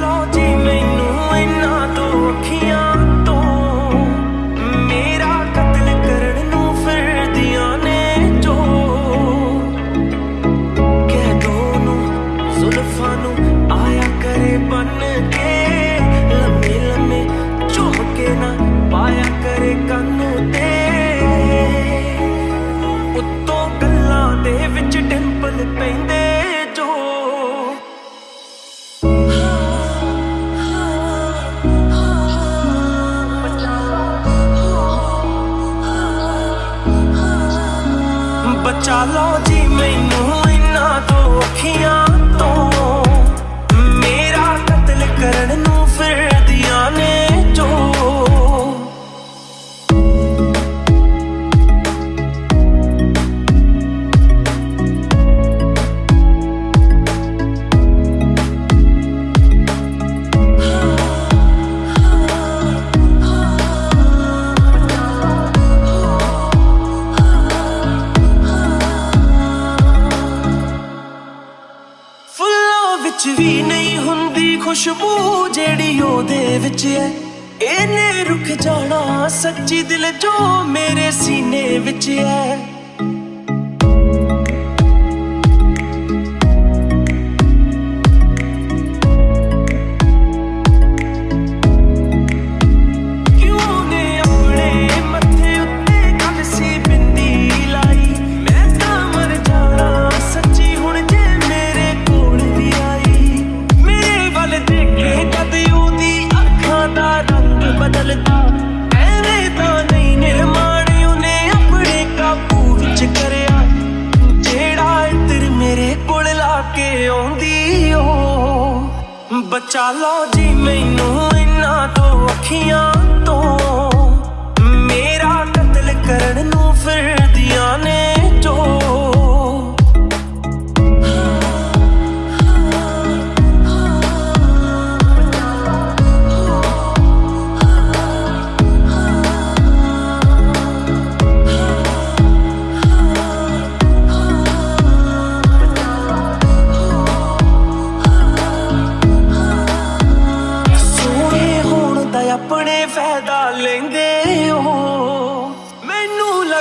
melody ਚਾਲੋ ਜੀ ਮੈਨੂੰ ਇਨਾ ਤੋਂ ਅੱਖੀਆਂ ਵਿੱਚ ਵੀ ਨਹੀਂ ਹੁੰਦੀ ਖੁਸ਼ਬੂ ਜਿਹੜੀ ਉਹਦੇ ਵਿੱਚ ਹੈ। ਇਹਨੇ ਰੁਕ ਜਾਣਾ ਸੱਚੀ ਦਿਲ ਜੋ ਮੇਰੇ ਸੀਨੇ ਵਿੱਚ ਹੈ। ਬਚਾ ਲਓ ਜੀ ਮੈਨੂੰ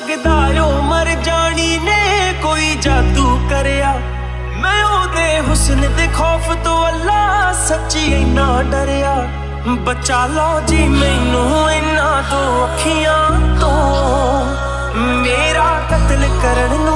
ਸਕਦਾ ਓ ਮਰ ਜਾਣੀ ਨੇ, ਕੋਈ ਜਾਦੂ ਕਰਿਆ। ਮੈਂ ਉਹਦੇ ਹੁਸਨ ਤੇ ਖੌਫ ਤੋਂ ਅੱਲਾ ਸੱਚੀ ਇੰਨਾ ਡਰਿਆ। ਬਚਾ ਲਓ ਜੀ, ਮੈਨੂੰ ਇਹਨਾਂ ਤੋਂ ਤੋਂ। ਮੇਰਾ ਕਤਲ ਕਰਨ